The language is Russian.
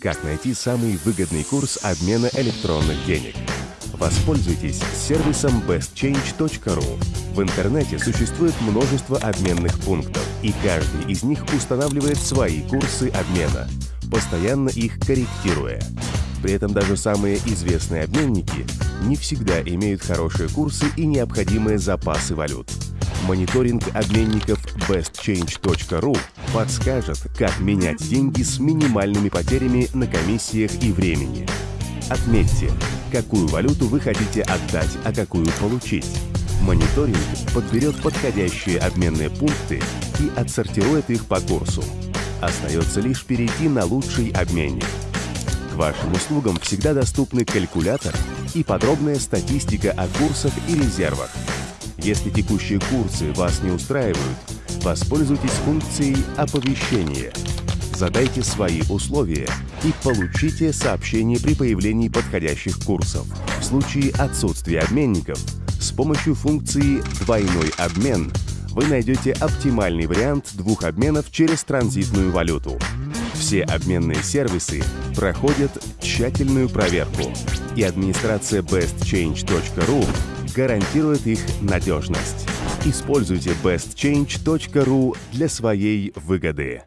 Как найти самый выгодный курс обмена электронных денег? Воспользуйтесь сервисом bestchange.ru. В интернете существует множество обменных пунктов, и каждый из них устанавливает свои курсы обмена, постоянно их корректируя. При этом даже самые известные обменники не всегда имеют хорошие курсы и необходимые запасы валют. Мониторинг обменников bestchange.ru подскажет, как менять деньги с минимальными потерями на комиссиях и времени. Отметьте, какую валюту вы хотите отдать, а какую получить. Мониторинг подберет подходящие обменные пункты и отсортирует их по курсу. Остается лишь перейти на лучший обменник. К вашим услугам всегда доступны калькулятор и подробная статистика о курсах и резервах. Если текущие курсы вас не устраивают, воспользуйтесь функцией оповещения. Задайте свои условия и получите сообщение при появлении подходящих курсов. В случае отсутствия обменников с помощью функции «Двойной обмен» вы найдете оптимальный вариант двух обменов через транзитную валюту. Все обменные сервисы проходят тщательную проверку, и администрация bestchange.ru гарантирует их надежность. Используйте bestchange.ru для своей выгоды.